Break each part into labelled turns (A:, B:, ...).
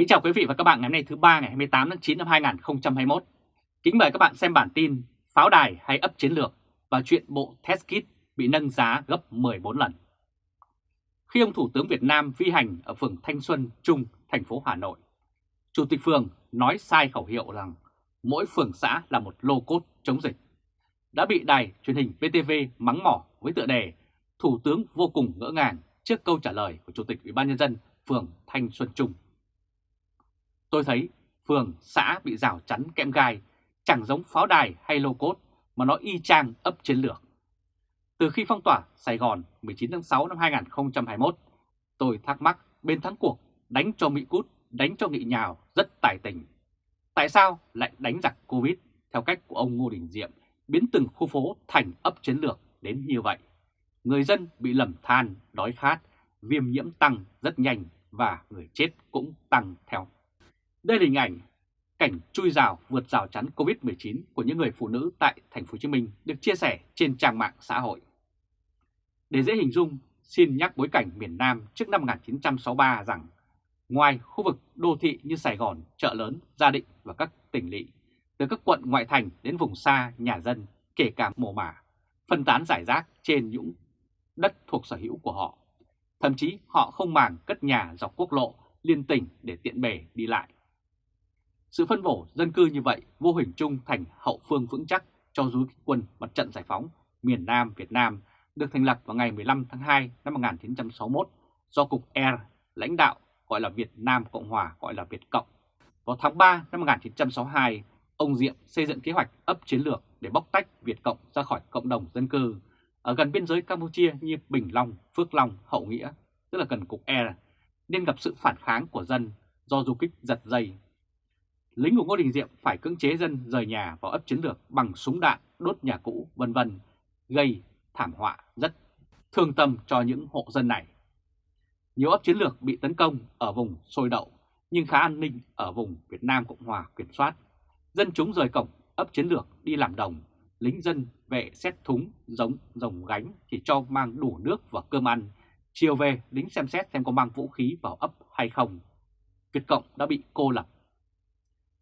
A: Kính chào quý vị và các bạn ngày hôm nay thứ ba ngày 28 tháng 9 năm 2021. Kính mời các bạn xem bản tin Pháo đài hay ấp chiến lược và chuyện bộ test kit bị nâng giá gấp 14 lần. Khi ông Thủ tướng Việt Nam vi hành ở phường Thanh Xuân Trung, thành phố Hà Nội, Chủ tịch phường nói sai khẩu hiệu rằng mỗi phường xã là một lô cốt chống dịch. Đã bị đài truyền hình btv mắng mỏ với tựa đề Thủ tướng vô cùng ngỡ ngàng trước câu trả lời của Chủ tịch Ủy ban Nhân dân phường Thanh Xuân Trung. Tôi thấy phường, xã bị rào chắn kẽm gai, chẳng giống pháo đài hay lô cốt mà nó y chang ấp chiến lược. Từ khi phong tỏa Sài Gòn 19 tháng 6 năm 2021, tôi thắc mắc bên thắng cuộc đánh cho Mỹ cút, đánh cho nghị nhào rất tài tình. Tại sao lại đánh giặc Covid theo cách của ông Ngô Đình Diệm biến từng khu phố thành ấp chiến lược đến như vậy? Người dân bị lầm than, đói khát, viêm nhiễm tăng rất nhanh và người chết cũng tăng theo. Đây là hình ảnh cảnh chui rào vượt rào chắn Covid-19 của những người phụ nữ tại thành phố Hồ Chí Minh được chia sẻ trên trang mạng xã hội. Để dễ hình dung, xin nhắc bối cảnh miền Nam trước năm 1963 rằng ngoài khu vực đô thị như Sài Gòn, chợ lớn, Gia Định và các tỉnh lỵ, từ các quận ngoại thành đến vùng xa, nhà dân, kể cả mồ mả, phân tán giải rác trên những đất thuộc sở hữu của họ. Thậm chí họ không màng cất nhà dọc quốc lộ liên tỉnh để tiện bề đi lại. Sự phân bổ dân cư như vậy vô hình chung thành hậu phương vững chắc cho dối quân mặt trận giải phóng miền Nam Việt Nam được thành lập vào ngày 15 tháng 2 năm 1961 do Cục R lãnh đạo gọi là Việt Nam Cộng Hòa gọi là Việt Cộng. Vào tháng 3 năm 1962, ông Diệm xây dựng kế hoạch ấp chiến lược để bóc tách Việt Cộng ra khỏi cộng đồng dân cư ở gần biên giới Campuchia như Bình Long, Phước Long, Hậu Nghĩa, tức là gần Cục R, nên gặp sự phản kháng của dân do du kích giật dây lính của Ngô Đình Diệm phải cưỡng chế dân rời nhà vào ấp chiến lược bằng súng đạn, đốt nhà cũ, vân vân, gây thảm họa rất thương tâm cho những hộ dân này. Nhiều ấp chiến lược bị tấn công ở vùng sôi đậu, nhưng khá an ninh ở vùng Việt Nam Cộng Hòa kiểm soát. Dân chúng rời cổng ấp chiến lược đi làm đồng, lính dân vệ xét thúng giống rồng gánh chỉ cho mang đủ nước và cơm ăn. Chiều về, lính xem xét xem có mang vũ khí vào ấp hay không. Việt Cộng đã bị cô lập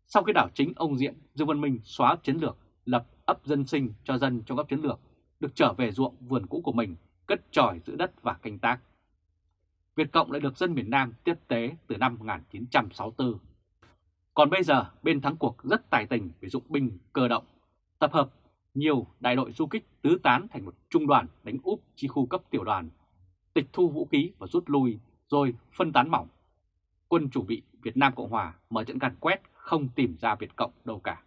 A: sau khi đảo chính ông Diện, Dương Văn Minh xóa chiến lược lập ấp dân sinh cho dân trong ấp chiến lược, được trở về ruộng vườn cũ của mình, cất tròi giữ đất và canh tác. Việt Cộng lại được dân miền Nam tiếp tế từ năm 1964. Còn bây giờ, bên thắng cuộc rất tài tình về dụng binh cơ động, tập hợp nhiều đại đội du kích tứ tán thành một trung đoàn đánh úp chi khu cấp tiểu đoàn, tịch thu vũ khí và rút lui, rồi phân tán mỏng. Quân chủ bị Việt Nam Cộng Hòa mở trận càn quét không tìm ra Việt Cộng đâu cả.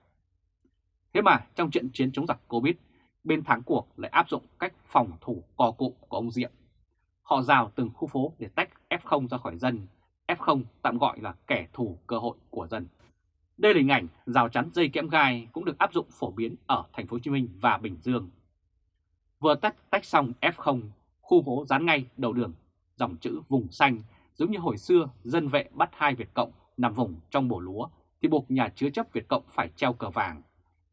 A: Thế mà trong trận chiến chống giặc Covid, bên thắng cuộc lại áp dụng cách phòng thủ cò cụm của ông Diệm. Họ rào từng khu phố để tách F0 ra khỏi dân, F0 tạm gọi là kẻ thù cơ hội của dân. Đây là hình ảnh rào chắn dây kẽm gai cũng được áp dụng phổ biến ở thành phố Hồ Chí Minh và Bình Dương. Vừa tách tách xong F0, khu phố dán ngay đầu đường, dòng chữ vùng xanh giống như hồi xưa dân vệ bắt hai Việt Cộng nằm vùng trong bổ lúa thì buộc nhà chứa chấp Việt Cộng phải treo cờ vàng.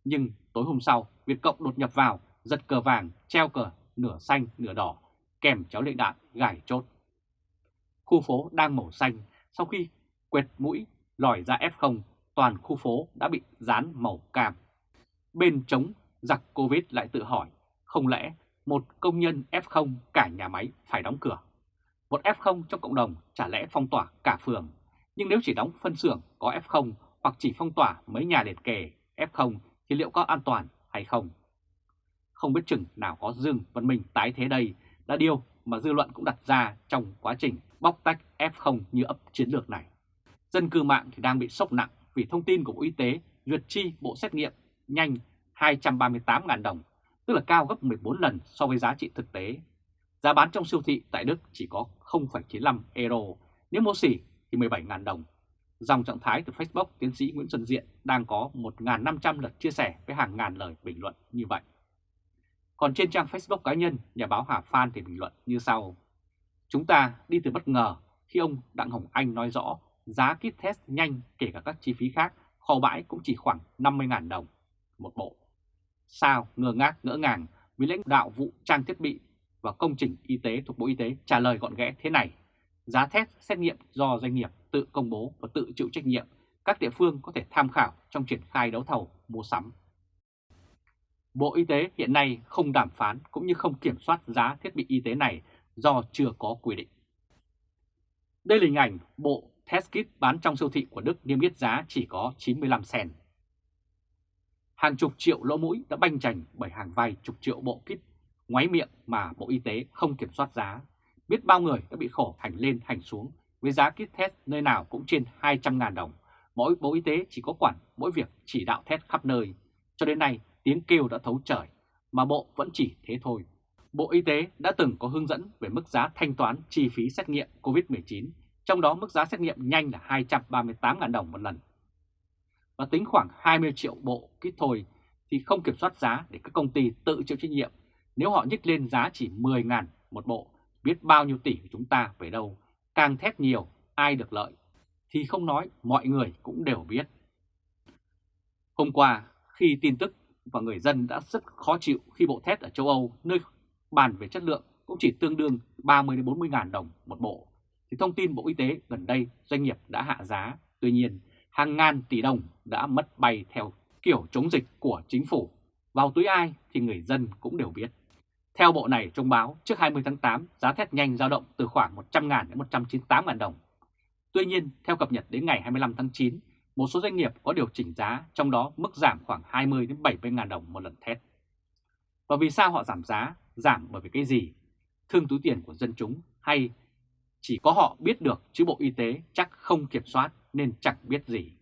A: Nhưng tối hôm sau, Việt Cộng đột nhập vào, giật cờ vàng, treo cờ nửa xanh nửa đỏ, kèm cháu lựu đạn gài chốt. Khu phố đang màu xanh, sau khi quẹt mũi lòi ra F0, toàn khu phố đã bị dán màu cam. Bên chống giặc Covid lại tự hỏi, không lẽ một công nhân F0 cả nhà máy phải đóng cửa? Một F0 trong cộng đồng chả lẽ phong tỏa cả phường, nhưng nếu chỉ đóng phân xưởng có F0 hoặc chỉ phong tỏa mấy nhà liền kề F0 thì liệu có an toàn hay không? Không biết chừng nào có Dương Văn Minh tái thế đây là điều mà dư luận cũng đặt ra trong quá trình bóc tách F0 như ấp chiến lược này. Dân cư mạng thì đang bị sốc nặng vì thông tin của Bộ Y tế duyệt chi bộ xét nghiệm nhanh 238.000 đồng, tức là cao gấp 14 lần so với giá trị thực tế. Giá bán trong siêu thị tại Đức chỉ có 0,95 euro, nếu mua xỉ thì 17.000 đồng Dòng trạng thái từ Facebook tiến sĩ Nguyễn Xuân Diện đang có 1.500 lượt chia sẻ với hàng ngàn lời bình luận như vậy. Còn trên trang Facebook cá nhân, nhà báo Hà Phan thì bình luận như sau. Chúng ta đi từ bất ngờ khi ông Đặng Hồng Anh nói rõ giá kit test nhanh kể cả các chi phí khác kho bãi cũng chỉ khoảng 50.000 đồng một bộ. Sao ngơ ngác ngỡ ngàng vì lãnh đạo vụ trang thiết bị và công trình y tế thuộc Bộ Y tế trả lời gọn ghẽ thế này. Giá test xét nghiệm do doanh nghiệp tự công bố và tự chịu trách nhiệm, các địa phương có thể tham khảo trong triển khai đấu thầu mua sắm. Bộ Y tế hiện nay không đàm phán cũng như không kiểm soát giá thiết bị y tế này do chưa có quy định. Đây là hình ảnh bộ test kit bán trong siêu thị của Đức niêm yết giá chỉ có 95 sen. Hàng chục triệu lỗ mũi đã banh chành bởi hàng vài chục triệu bộ kit ngoáy miệng mà Bộ Y tế không kiểm soát giá. Biết bao người đã bị khổ hành lên hành xuống với giá kit test nơi nào cũng trên 200.000 đồng. Mỗi Bộ Y tế chỉ có quản mỗi việc chỉ đạo test khắp nơi. Cho đến nay tiếng kêu đã thấu trời, mà Bộ vẫn chỉ thế thôi. Bộ Y tế đã từng có hướng dẫn về mức giá thanh toán chi phí xét nghiệm COVID-19, trong đó mức giá xét nghiệm nhanh là 238.000 đồng một lần. Và tính khoảng 20 triệu bộ kit thôi thì không kiểm soát giá để các công ty tự chịu trách nhiệm. Nếu họ nhích lên giá chỉ 10.000 một bộ, biết bao nhiêu tỷ của chúng ta về đâu, càng thét nhiều, ai được lợi, thì không nói mọi người cũng đều biết. Hôm qua, khi tin tức và người dân đã rất khó chịu khi bộ thép ở châu Âu nơi bàn về chất lượng cũng chỉ tương đương 30 đến 40 ngàn đồng một bộ. Thì thông tin Bộ Y tế gần đây doanh nghiệp đã hạ giá, tuy nhiên hàng ngàn tỷ đồng đã mất bay theo kiểu chống dịch của chính phủ. Vào túi ai thì người dân cũng đều biết. Theo bộ này thông báo, trước 20 tháng 8, giá thép nhanh dao động từ khoảng 100.000 đến 198.000 đồng. Tuy nhiên, theo cập nhật đến ngày 25 tháng 9, một số doanh nghiệp có điều chỉnh giá, trong đó mức giảm khoảng 20 đến 70.000 đồng một lần thép. Và vì sao họ giảm giá? Giảm bởi vì cái gì? Thương túi tiền của dân chúng hay chỉ có họ biết được chứ Bộ Y tế chắc không kiểm soát nên chẳng biết gì.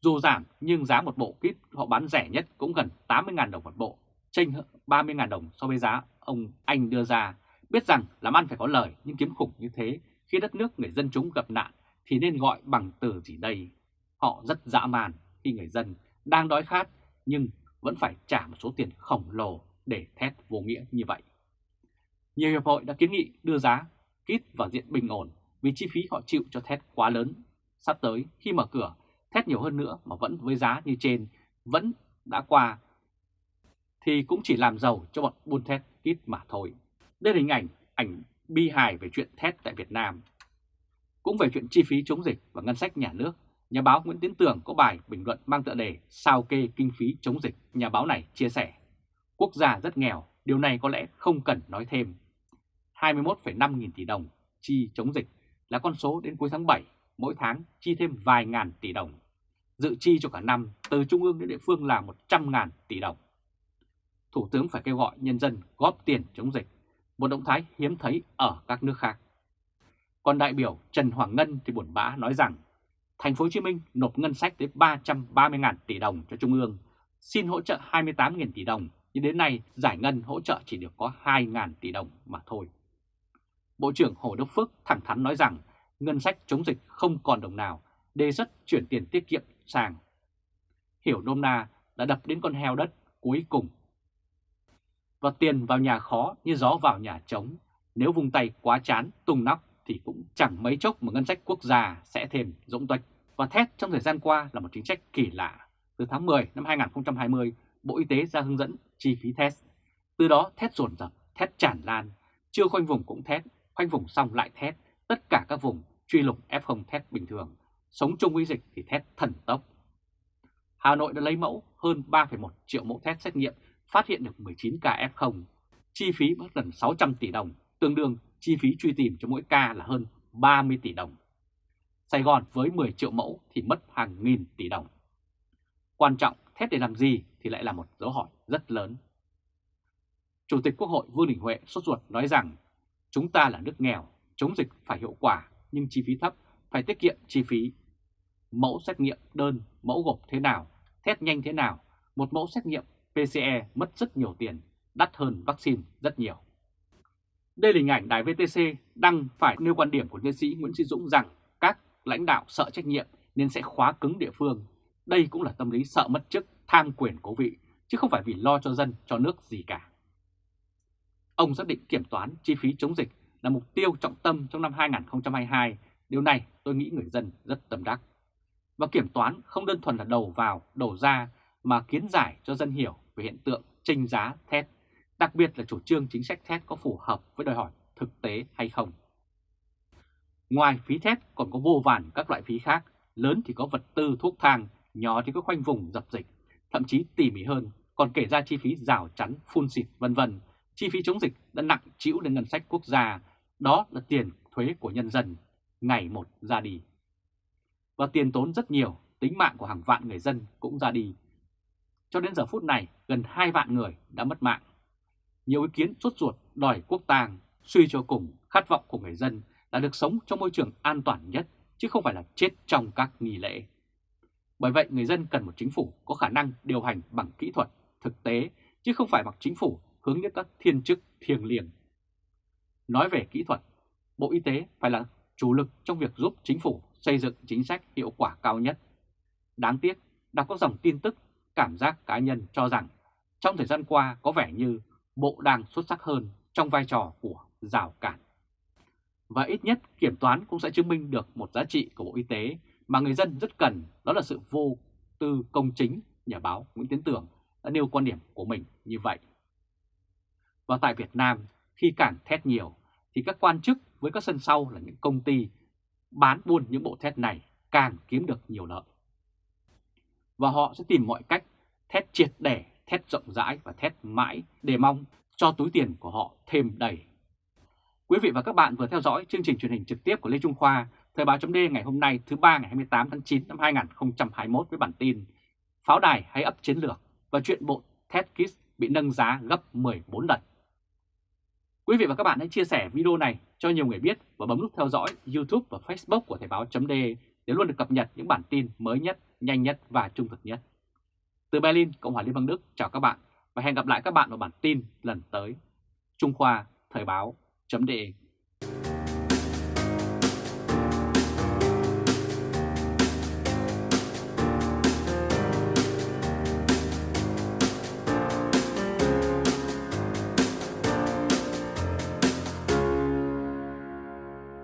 A: Dù giảm nhưng giá một bộ kit họ bán rẻ nhất cũng gần 80.000 đồng một bộ, chênh 30.000 đồng so với giá ông Anh đưa ra. Biết rằng làm ăn phải có lời nhưng kiếm khủng như thế khi đất nước người dân chúng gặp nạn thì nên gọi bằng từ gì đây? Họ rất dã man khi người dân đang đói khát nhưng vẫn phải trả một số tiền khổng lồ để thét vô nghĩa như vậy. Nhiều hiệp hội đã kiến nghị đưa giá kít vào diện bình ổn vì chi phí họ chịu cho thét quá lớn. Sắp tới khi mở cửa, thét nhiều hơn nữa mà vẫn với giá như trên vẫn đã qua thì cũng chỉ làm giàu cho bọn buôn thét ít mà thôi. Đây là hình ảnh ảnh bi hài về chuyện thét tại Việt Nam. Cũng về chuyện chi phí chống dịch và ngân sách nhà nước Nhà báo Nguyễn Tiến Tường có bài bình luận mang tựa đề Sao kê kinh phí chống dịch. Nhà báo này chia sẻ, quốc gia rất nghèo, điều này có lẽ không cần nói thêm. 21,5 nghìn tỷ đồng chi chống dịch là con số đến cuối tháng 7, mỗi tháng chi thêm vài ngàn tỷ đồng. Dự chi cho cả năm từ trung ương đến địa phương là 100 ngàn tỷ đồng. Thủ tướng phải kêu gọi nhân dân góp tiền chống dịch, một động thái hiếm thấy ở các nước khác. Còn đại biểu Trần Hoàng Ngân thì buồn bã nói rằng thành phố Hồ Chí Minh nộp ngân sách tới 330.000 tỷ đồng cho Trung ương, xin hỗ trợ 28.000 tỷ đồng, nhưng đến nay giải ngân hỗ trợ chỉ được có 2.000 tỷ đồng mà thôi. Bộ trưởng Hồ Đức Phước thẳng thắn nói rằng ngân sách chống dịch không còn đồng nào, đề xuất chuyển tiền tiết kiệm sang. Hiểu nôm na đã đập đến con heo đất cuối cùng. Và tiền vào nhà khó như gió vào nhà trống, nếu vùng tay quá chán tung nóc thì cũng chẳng mấy chốc mà ngân sách quốc gia sẽ thêm rỗng tuếch. Và thét trong thời gian qua là một chính sách kỳ lạ. Từ tháng 10 năm 2020, Bộ Y tế ra hướng dẫn chi phí test. Từ đó thét dồn dập, thét tràn lan, chưa khoanh vùng cũng thét, khoanh vùng xong lại thét, tất cả các vùng truy lùng F0 thét bình thường, sống chung với dịch thì thét thần tốc. Hà Nội đã lấy mẫu hơn 3,1 triệu mẫu test xét nghiệm, phát hiện được 19 ca F0, chi phí mất gần 600 tỷ đồng, tương đương chi phí truy tìm cho mỗi ca là hơn 30 tỷ đồng. Sài Gòn với 10 triệu mẫu thì mất hàng nghìn tỷ đồng. Quan trọng thép để làm gì thì lại là một dấu hỏi rất lớn. Chủ tịch Quốc hội Vương Đình Huệ sốt ruột nói rằng chúng ta là nước nghèo, chống dịch phải hiệu quả nhưng chi phí thấp, phải tiết kiệm chi phí. Mẫu xét nghiệm đơn, mẫu gộp thế nào, test nhanh thế nào, một mẫu xét nghiệm PCE mất rất nhiều tiền, đắt hơn vaccine rất nhiều. Đây là hình ảnh đài VTC đăng phải nêu quan điểm của nhân sĩ Nguyễn Sĩ Dũng rằng các lãnh đạo sợ trách nhiệm nên sẽ khóa cứng địa phương. Đây cũng là tâm lý sợ mất chức, tham quyền cố vị, chứ không phải vì lo cho dân, cho nước gì cả. Ông xác định kiểm toán chi phí chống dịch là mục tiêu trọng tâm trong năm 2022. Điều này tôi nghĩ người dân rất tâm đắc. Và kiểm toán không đơn thuần là đầu vào, đầu ra mà kiến giải cho dân hiểu về hiện tượng tranh giá thép, đặc biệt là chủ trương chính sách thép có phù hợp với đòi hỏi thực tế hay không. Ngoài phí thép còn có vô vàn các loại phí khác, lớn thì có vật tư thuốc thang, nhỏ thì có khoanh vùng dập dịch, thậm chí tỉ mỉ hơn còn kể ra chi phí rào chắn, phun xịt vân vân, chi phí chống dịch đã nặng chịu lên ngân sách quốc gia, đó là tiền thuế của nhân dân, ngày một ra đi. Và tiền tốn rất nhiều, tính mạng của hàng vạn người dân cũng ra đi. Cho đến giờ phút này, gần 2 vạn người đã mất mạng. Nhiều ý kiến sốt ruột đòi quốc tàng, suy cho cùng khát vọng của người dân là được sống trong môi trường an toàn nhất, chứ không phải là chết trong các nghi lễ. Bởi vậy người dân cần một chính phủ có khả năng điều hành bằng kỹ thuật, thực tế, chứ không phải bằng chính phủ hướng đến các thiên chức thiêng liêng. Nói về kỹ thuật, Bộ Y tế phải là chủ lực trong việc giúp chính phủ xây dựng chính sách hiệu quả cao nhất. Đáng tiếc, đọc các dòng tin tức, cảm giác cá nhân cho rằng trong thời gian qua có vẻ như Bộ đang xuất sắc hơn trong vai trò của rào cản. Và ít nhất kiểm toán cũng sẽ chứng minh được một giá trị của Bộ Y tế mà người dân rất cần, đó là sự vô tư công chính, nhà báo Nguyễn Tiến Tưởng đã nêu quan điểm của mình như vậy. Và tại Việt Nam, khi cản thét nhiều, thì các quan chức với các sân sau là những công ty bán buôn những bộ thét này càng kiếm được nhiều lợi. Và họ sẽ tìm mọi cách thét triệt để, thét rộng rãi và thét mãi để mong cho túi tiền của họ thêm đầy. Quý vị và các bạn vừa theo dõi chương trình truyền hình trực tiếp của Lê Trung Khoa, Thời báo chấm ngày hôm nay thứ ba ngày 28 tháng 9 năm 2021 với bản tin Pháo đài hay ấp chiến lược và chuyện bộ TEDx bị nâng giá gấp 14 lần. Quý vị và các bạn hãy chia sẻ video này cho nhiều người biết và bấm nút theo dõi YouTube và Facebook của Thời báo chấm để luôn được cập nhật những bản tin mới nhất, nhanh nhất và trung thực nhất. Từ Berlin, Cộng hòa Liên bang Đức, chào các bạn và hẹn gặp lại các bạn vào bản tin lần tới. Trung Khoa Thời báo chấm